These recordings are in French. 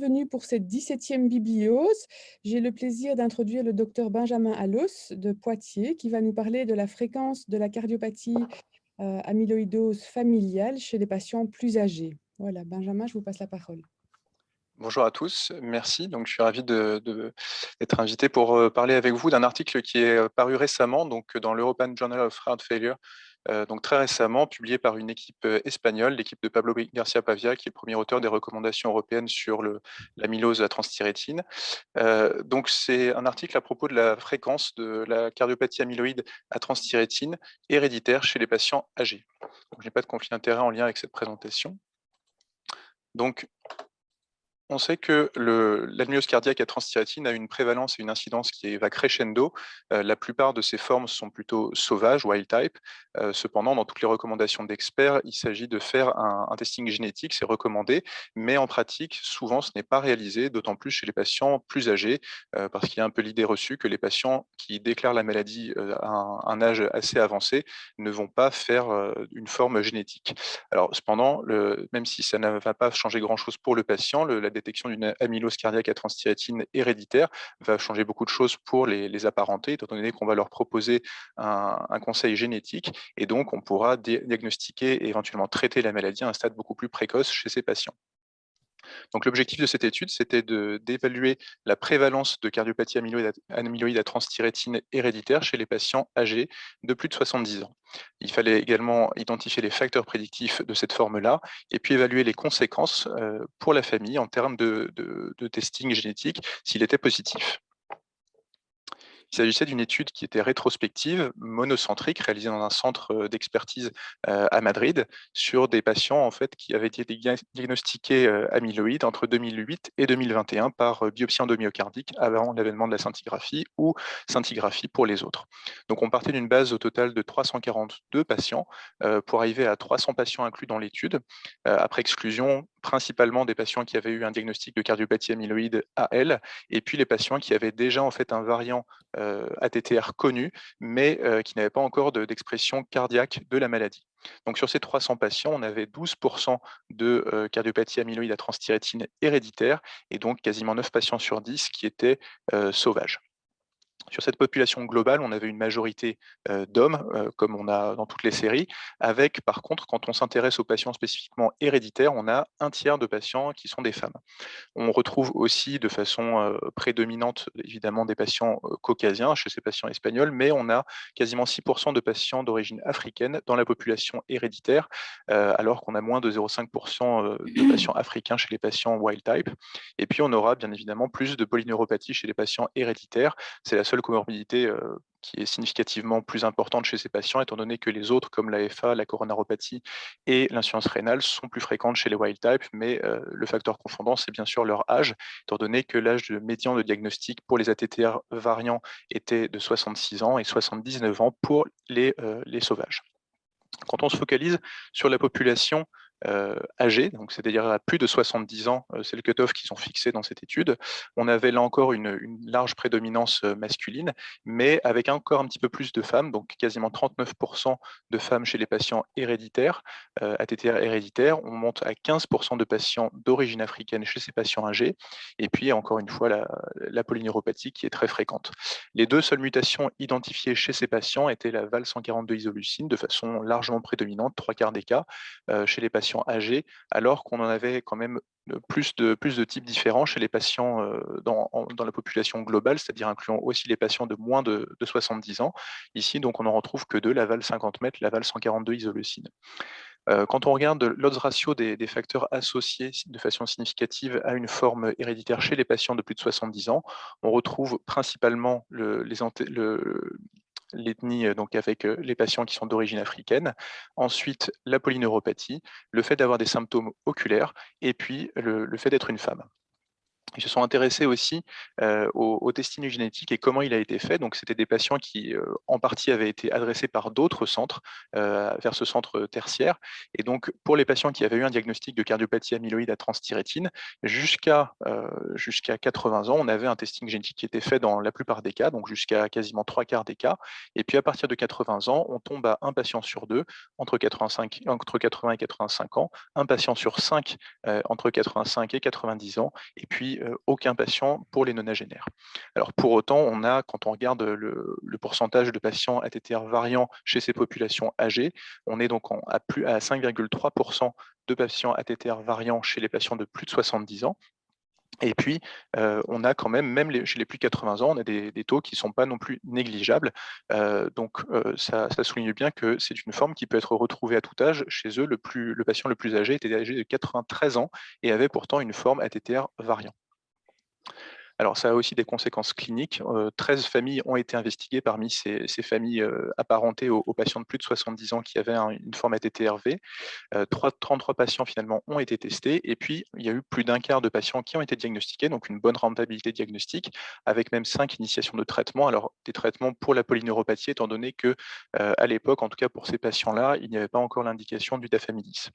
bienvenue pour cette 17e bibliose. J'ai le plaisir d'introduire le docteur Benjamin Allos de Poitiers qui va nous parler de la fréquence de la cardiopathie euh, amyloïdose familiale chez les patients plus âgés. Voilà, Benjamin, je vous passe la parole. Bonjour à tous, merci. Donc, je suis ravi d'être invité pour euh, parler avec vous d'un article qui est euh, paru récemment donc, dans l'European Journal of Heart Failure donc très récemment publié par une équipe euh, espagnole, l'équipe de Pablo Garcia Pavia, qui est le premier auteur des recommandations européennes sur l'amylose à transthyrétine. Euh, donc c'est un article à propos de la fréquence de la cardiopathie amyloïde à transthyrétine héréditaire chez les patients âgés. je n'ai pas de conflit d'intérêt en lien avec cette présentation. Donc, on sait que l'amylose cardiaque à transthyrétine a une prévalence et une incidence qui va crescendo. Euh, la plupart de ces formes sont plutôt sauvages, wild type. Euh, cependant, dans toutes les recommandations d'experts, il s'agit de faire un, testing génétique, c'est recommandé, mais en pratique, souvent, ce n'est pas réalisé, d'autant plus chez les patients plus âgés, euh, parce qu'il y a un peu l'idée reçue que les patients qui déclarent la maladie à un, âge assez avancé ne vont pas faire une forme génétique. Alors, cependant, même si ça ne va pas changer grand-chose pour le patient, la détection d'une amylose cardiaque à transthyrétine héréditaire va changer beaucoup de choses pour les, apparentés, étant donné qu'on va leur proposer un, conseil génétique et donc on pourra diagnostiquer et éventuellement traiter la maladie à un stade beaucoup plus précoce chez ces patients. Donc l'objectif de cette étude, c'était d'évaluer la prévalence de cardiopathie amyloïde à, transthyrétine héréditaire chez les patients âgés de plus de 70 ans. Il fallait également identifier les facteurs prédictifs de cette forme-là et puis évaluer les conséquences euh, pour la famille en termes de testing génétique s'il était positif. Il s'agissait d'une étude qui était rétrospective, monocentrique, réalisée dans un centre d'expertise à Madrid, sur des patients en fait, qui avaient été diagnostiqués amyloïdes entre 2008 et 2021 par biopsie endomyocardique avant l'avènement de la scintigraphie ou scintigraphie pour les autres. Donc on partait d'une base au total de 342 patients pour arriver à 300 patients inclus dans l'étude, après exclusion principalement des patients qui avaient eu un diagnostic de cardiopathie amyloïde AL, et puis les patients qui avaient déjà en fait un variant euh, ATTR connu, mais euh, qui n'avaient pas encore d'expression cardiaque de la maladie. Donc sur ces 300 patients, on avait 12% de euh, cardiopathie amyloïde à transthyrétine héréditaire, et donc quasiment 9 patients sur 10 qui étaient sauvages. Sur cette population globale, on avait une majorité d'hommes, comme on a dans toutes les séries, avec par contre, quand on s'intéresse aux patients spécifiquement héréditaires, on a un tiers de patients qui sont des femmes. On retrouve aussi de façon prédominante, évidemment, des patients caucasiens chez ces patients espagnols, mais on a quasiment 6% de patients d'origine africaine dans la population héréditaire, alors qu'on a moins de 0,5% de patients africains chez les patients wild type. Et puis, on aura bien évidemment plus de polyneuropathie chez les patients héréditaires. C'est la seule comorbidité euh, qui est significativement plus importante chez ces patients, étant donné que les autres, comme l'AFA, la coronaropathie et l'insuffisance rénale, sont plus fréquentes chez les wild type, mais euh, le facteur confondant, c'est bien sûr leur âge, étant donné que l'âge médian de diagnostic pour les ATTR variants était de 66 ans et 79 ans pour les, euh, les sauvages. Quand on se focalise sur la population euh, donc c'est-à-dire à plus de 70 ans, euh, c'est le cut-off qui sont fixés dans cette étude. On avait là encore une, large prédominance euh, masculine, mais avec encore un petit peu plus de femmes, donc quasiment 39% de femmes chez les patients héréditaires, ATTR héréditaires. On monte à 15% de patients d'origine africaine chez ces patients âgés, et puis encore une fois la, la polyneuropathie qui est très fréquente. Les deux seules mutations identifiées chez ces patients étaient la VAL142 isoleucine de façon largement prédominante, trois quarts des cas, chez les patients âgés, alors qu'on en avait quand même plus de, plus de types différents chez les patients dans, dans la population globale, c'est-à-dire incluant aussi les patients de moins de, 70 ans. Ici, donc, on n'en retrouve que deux, la VAL 50 mètres, la VAL 142 isoleucine. Quand on regarde l'odds ratio des, facteurs associés de façon significative à une forme héréditaire chez les patients de plus de 70 ans, on retrouve principalement le, les, le, l'ethnie euh, donc avec euh, les patients qui sont d'origine africaine, ensuite la polyneuropathie, le fait d'avoir des symptômes oculaires, et puis le, fait d'être une femme. Ils se sont intéressés aussi au, testing génétique et comment il a été fait. Donc, c'était des patients qui, en partie, avaient été adressés par d'autres centres vers ce centre tertiaire. Et donc, pour les patients qui avaient eu un diagnostic de cardiopathie amyloïde à transthyrétine, jusqu'à jusqu'à 80 ans, on avait un testing génétique qui était fait dans la plupart des cas, donc jusqu'à quasiment trois quarts des cas. Et puis, à partir de 80 ans, on tombe à un patient sur deux entre, 85, entre 80 et 85 ans, un patient sur cinq entre 85 et 90 ans, et puis euh, aucun patient pour les nonagénaires. Alors pour autant, on a, quand on regarde le, pourcentage de patients ATTR variants chez ces populations âgées, on est donc à, plus, à 5,3% de patients ATTR variants chez les patients de plus de 70 ans, et puis, euh, on a quand même, même chez les plus de 80 ans, on a des, taux qui ne sont pas non plus négligeables. Euh, donc, ça, souligne bien que c'est une forme qui peut être retrouvée à tout âge. Chez eux, le, plus, le patient le plus âgé était âgé de 93 ans et avait pourtant une forme ATTR variant. Alors, ça a aussi des conséquences cliniques. 13 familles ont été investiguées parmi ces, familles apparentées aux, patients de plus de 70 ans qui avaient une forme ATTRV. 33 patients finalement ont été testés et puis il y a eu plus d'un quart de patients qui ont été diagnostiqués, donc une bonne rentabilité diagnostique, avec même 5 initiations de traitement. Alors, des traitements pour la polyneuropathie, étant donné que à l'époque, en tout cas pour ces patients-là, il n'y avait pas encore l'indication du dafamidis.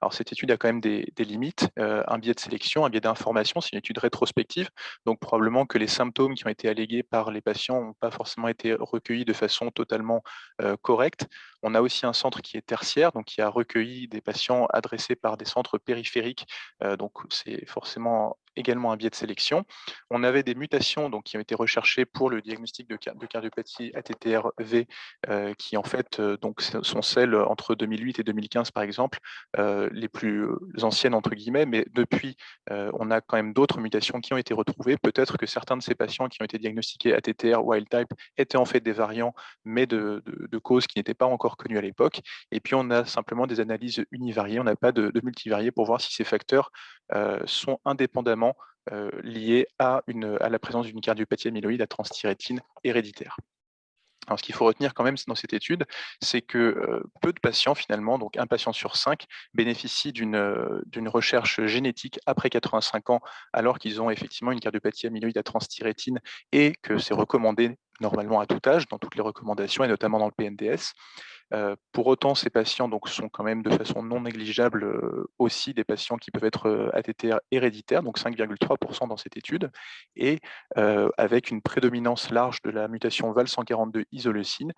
Alors cette étude a quand même des, limites, euh, un biais de sélection, un biais d'information, c'est une étude rétrospective, donc probablement que les symptômes qui ont été allégués par les patients n'ont pas forcément été recueillis de façon totalement euh, correcte. On a aussi un centre qui est tertiaire, donc qui a recueilli des patients adressés par des centres périphériques, euh, donc c'est forcément également un biais de sélection. On avait des mutations donc, qui ont été recherchées pour le diagnostic de, de cardiopathie ATTR-V, qui en fait donc, sont celles entre 2008 et 2015 par exemple, les plus anciennes entre guillemets, mais depuis, on a quand même d'autres mutations qui ont été retrouvées. Peut-être que certains de ces patients qui ont été diagnostiqués ATTR wild type étaient en fait des variants, mais de, causes qui n'étaient pas encore connues à l'époque. Et puis on a simplement des analyses univariées, on n'a pas de, multivariées pour voir si ces facteurs sont indépendamment liés à, une, à la présence d'une cardiopathie amyloïde à transthyrétine héréditaire. Alors, ce qu'il faut retenir quand même dans cette étude, c'est que peu de patients, finalement, donc un patient sur cinq, bénéficient d'une recherche génétique après 85 ans, alors qu'ils ont effectivement une cardiopathie amyloïde à transthyrétine et que c'est recommandé normalement à tout âge, dans toutes les recommandations, et notamment dans le PNDS. Pour autant, ces patients sont quand même de façon non négligeable aussi des patients qui peuvent être ATTR héréditaires, donc 5,3% dans cette étude, et avec une prédominance large de la mutation VAL142 isoleucine,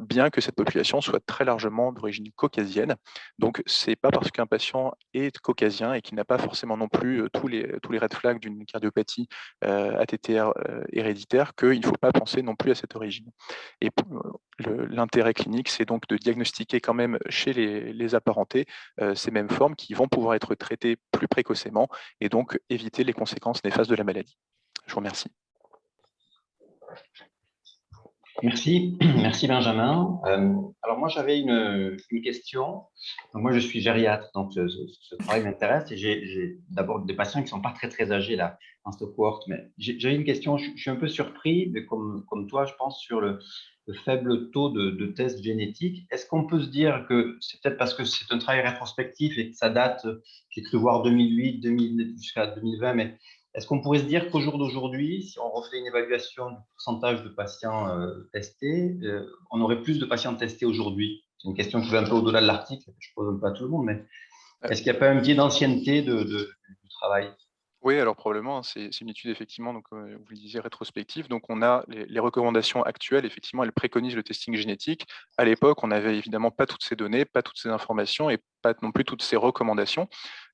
bien que cette population soit très largement d'origine caucasienne. Donc, ce n'est pas parce qu'un patient est caucasien et qu'il n'a pas forcément non plus tous, les, tous les red flags d'une cardiopathie ATTR héréditaire qu'il ne faut pas penser non plus à cette origine. Et l'intérêt clinique, c'est donc de diagnostiquer quand même chez les, apparentés euh, ces mêmes formes qui vont pouvoir être traitées plus précocement et donc éviter les conséquences néfastes de la maladie. Je vous remercie. Merci, merci Benjamin. Euh, alors moi j'avais une, question. moi je suis gériatre, donc ce, travail m'intéresse et j'ai d'abord des patients qui ne sont pas très très âgés là dans cette cohorte. Mais j'ai une question, je, suis un peu surpris, mais comme, comme toi je pense, sur le, faible taux de, tests génétiques. Est-ce qu'on peut se dire que c'est peut-être parce que c'est un travail rétrospectif et que ça date, j'ai cru voir 2008, 2000, jusqu'à 2020, mais est-ce qu'on pourrait se dire qu'au jour d'aujourd'hui, si on refait une évaluation du pourcentage de patients euh, testés, euh, on aurait plus de patients testés aujourd'hui? C'est une question qui va un peu au-delà de l'article, je ne pose pas à tout le monde, mais est-ce qu'il n'y a pas un biais d'ancienneté de, du travail? Oui, alors probablement, hein, c'est une étude effectivement, donc, vous le disiez, rétrospective. Donc on a les, recommandations actuelles, effectivement, elles préconisent le testing génétique. À l'époque, on n'avait évidemment pas toutes ces données, pas toutes ces informations et pas non plus toutes ces recommandations.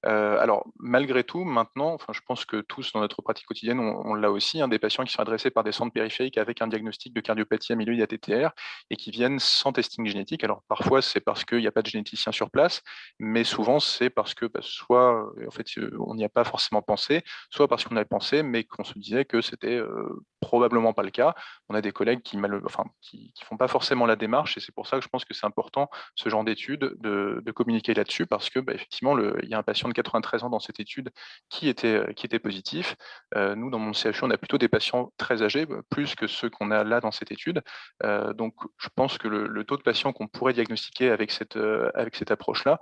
Euh, alors, malgré tout, maintenant, je pense que tous dans notre pratique quotidienne, on, l'a aussi, hein, des patients qui sont adressés par des centres périphériques avec un diagnostic de cardiopathie amyloïde ATTR et qui viennent sans testing génétique. Alors, parfois, c'est parce qu'il n'y a pas de généticien sur place, mais souvent, c'est parce que bah, soit en fait, euh, on n'y a pas forcément pensé, soit parce qu'on a pensé, mais qu'on se disait que c'était euh, probablement pas le cas. On a des collègues qui ne font pas forcément la démarche et c'est pour ça que je pense que c'est important, ce genre d'études, de, communiquer là-dessus parce que, bah, effectivement, il y a un patient de 93 ans dans cette étude qui était, était positif. Euh, nous, dans mon CHU, on a plutôt des patients très âgés, bah, plus que ceux qu'on a là dans cette étude. Euh, donc, je pense que le, taux de patients qu'on pourrait diagnostiquer avec cette, euh, avec cette approche-là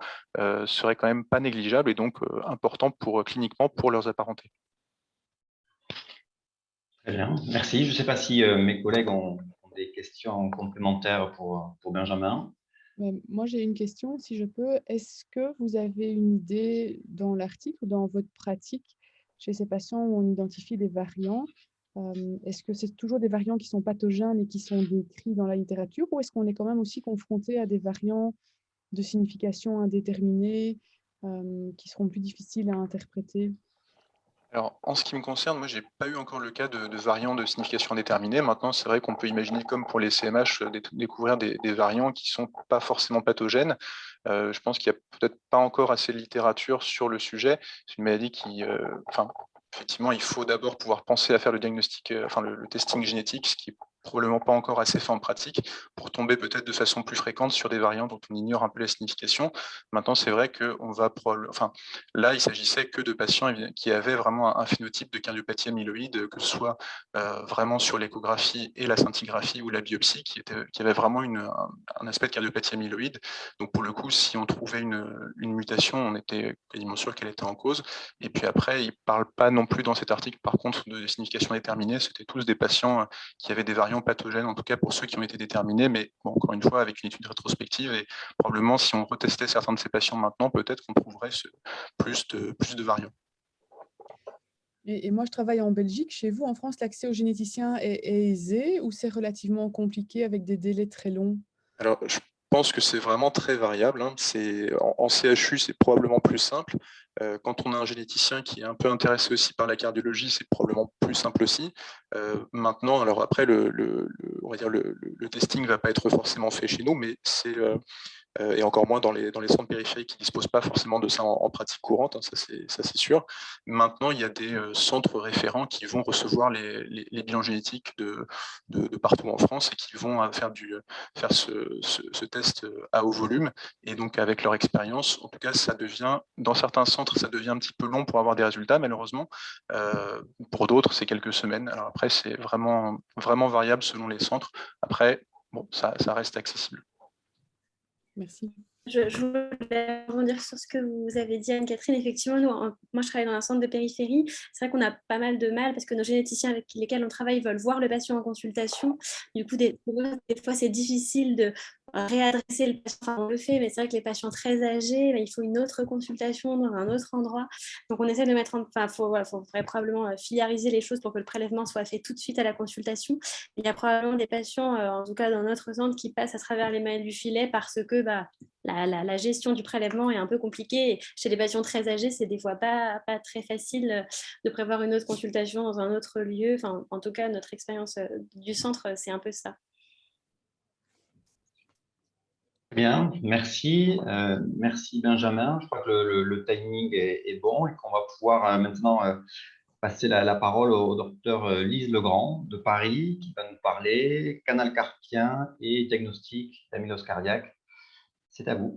serait quand même pas négligeable et donc important pour, cliniquement pour leurs apparentés. Très bien, merci. Je ne sais pas si mes collègues ont, des questions complémentaires pour, Benjamin. Moi, j'ai une question, si je peux. Est-ce que vous avez une idée dans l'article ou dans votre pratique chez ces patients où on identifie des variants Est-ce que c'est toujours des variants qui sont pathogènes et qui sont décrits dans la littérature ou est-ce qu'on est quand même aussi confronté à des variants de signification indéterminée qui seront plus difficiles à interpréter? Alors, en ce qui me concerne, moi, j'ai pas eu encore le cas de, variants de signification indéterminée. Maintenant, c'est vrai qu'on peut imaginer, comme pour les CMH, euh, découvrir des, variants qui sont pas forcément pathogènes. Euh, je pense qu'il n'y a peut-être pas encore assez de littérature sur le sujet. C'est une maladie qui, euh, effectivement, il faut d'abord pouvoir penser à faire le diagnostic, enfin, le, le testing génétique, ce qui probablement pas encore assez fait en pratique pour tomber peut-être de façon plus fréquente sur des variants dont on ignore un peu la signification. Maintenant, c'est vrai que on va enfin, là, il s'agissait que de patients qui avaient vraiment un phénotype de cardiopathie amyloïde, que ce soit euh, vraiment sur l'échographie et la scintigraphie ou la biopsie, qui, était, qui avait vraiment un, aspect de cardiopathie amyloïde. Donc, pour le coup, si on trouvait une, une mutation, on était quasiment sûr qu'elle était en cause. Et puis après, il ne parle pas non plus dans cet article, par contre, de signification déterminée. C'était tous des patients qui avaient des variants pathogènes, en tout cas pour ceux qui ont été déterminés, mais encore une fois, avec une étude rétrospective, et probablement si on retestait certains de ces patients maintenant, peut-être qu'on trouverait plus, de, plus de variants. Et, moi, je travaille en Belgique. Chez vous, en France, l'accès aux généticiens est, aisé ou c'est relativement compliqué avec des délais très longs? Alors, je pense que c'est vraiment très variable. Hein. En, CHU, c'est probablement plus simple. Euh, quand on a un généticien qui est un peu intéressé aussi par la cardiologie, c'est probablement plus simple aussi. Euh, maintenant, alors après, le, on va dire le, testing ne va pas être forcément fait chez nous, mais c'est euh, et encore moins dans les, centres périphériques qui ne disposent pas forcément de ça en, pratique courante, hein, ça c'est sûr. Maintenant, il y a des euh, centres référents qui vont recevoir les, bilans génétiques de, partout en France et qui vont euh, faire, ce, test à haut volume. Et donc, avec leur expérience, en tout cas, ça devient, dans certains centres, ça devient un petit peu long pour avoir des résultats, malheureusement. pour d'autres, c'est quelques semaines. Alors après, c'est vraiment, vraiment variable selon les centres. Après, bon, ça reste accessible. Merci. Je, voulais rebondir sur ce que vous avez dit, Anne-Catherine. Effectivement, nous, moi, je travaille dans un centre de périphérie. C'est vrai qu'on a pas mal de mal parce que nos généticiens avec lesquels on travaille veulent voir le patient en consultation. Du coup, des fois, c'est difficile de réadresser le patient. on le fait, mais c'est vrai que les patients très âgés, bah, il faut une autre consultation dans un autre endroit. Donc, on essaie de mettre en... Enfin, il voilà, faudrait probablement euh, filiariser les choses pour que le prélèvement soit fait tout de suite à la consultation. Il y a probablement des patients, euh, en tout cas dans notre centre, qui passent à travers les mailles du filet parce que bah, la, la, gestion du prélèvement est un peu compliquée. chez les patients très âgés, c'est des fois pas, pas très facile euh, de prévoir une autre consultation dans un autre lieu. Enfin, en tout cas, notre expérience du centre, c'est un peu ça. Bien, merci. Euh, merci Benjamin. Je crois que le, timing est, bon et qu'on va pouvoir euh, maintenant euh, passer la, parole au docteur Lise Legrand de Paris qui va nous parler canal carpien et diagnostic d'amylose cardiaque. C'est à vous.